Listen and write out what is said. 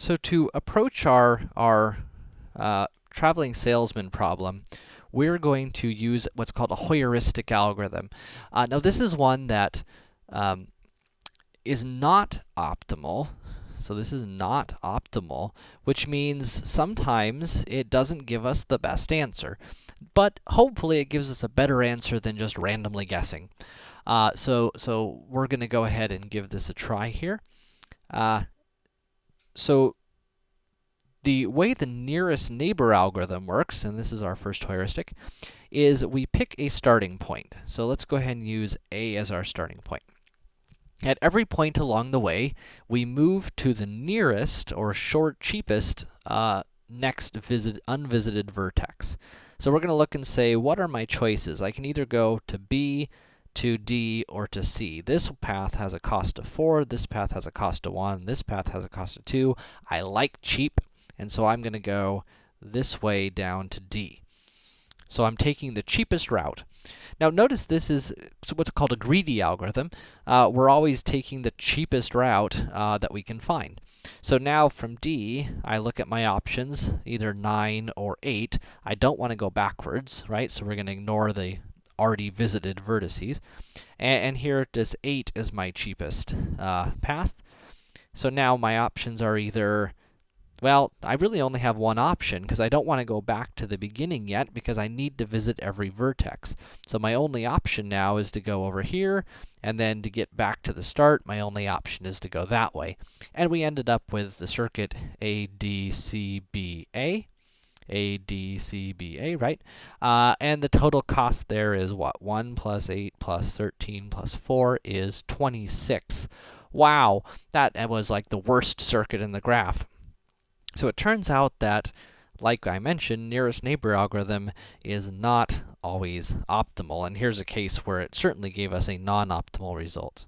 So to approach our, our uh, traveling salesman problem, we're going to use what's called a heuristic algorithm. Uh, now this is one that um, is not optimal. So this is not optimal, which means sometimes it doesn't give us the best answer. But hopefully it gives us a better answer than just randomly guessing. Uh, so, so we're going to go ahead and give this a try here. Uh, so the way the nearest neighbor algorithm works, and this is our first heuristic, is we pick a starting point. So let's go ahead and use A as our starting point. At every point along the way, we move to the nearest or short cheapest uh, next visit unvisited vertex. So we're going to look and say, what are my choices? I can either go to B, to D, or to C. This path has a cost of 4, this path has a cost of 1, this path has a cost of 2. I like cheap, and so I'm going to go this way down to D. So I'm taking the cheapest route. Now notice this is what's called a greedy algorithm. Uh, we're always taking the cheapest route uh, that we can find. So now from D, I look at my options, either 9 or 8. I don't want to go backwards, right? So we're going to ignore the already visited vertices. And, and here, this 8 is my cheapest uh, path. So now my options are either well, I really only have one option, because I don't want to go back to the beginning yet, because I need to visit every vertex. So my only option now is to go over here, and then to get back to the start, my only option is to go that way. And we ended up with the circuit ADCBA. ADCBA, right? Uh, and the total cost there is what? 1 plus 8 plus 13 plus 4 is 26. Wow, that was like the worst circuit in the graph. So it turns out that, like I mentioned, nearest neighbor algorithm is not always optimal, and here's a case where it certainly gave us a non-optimal result.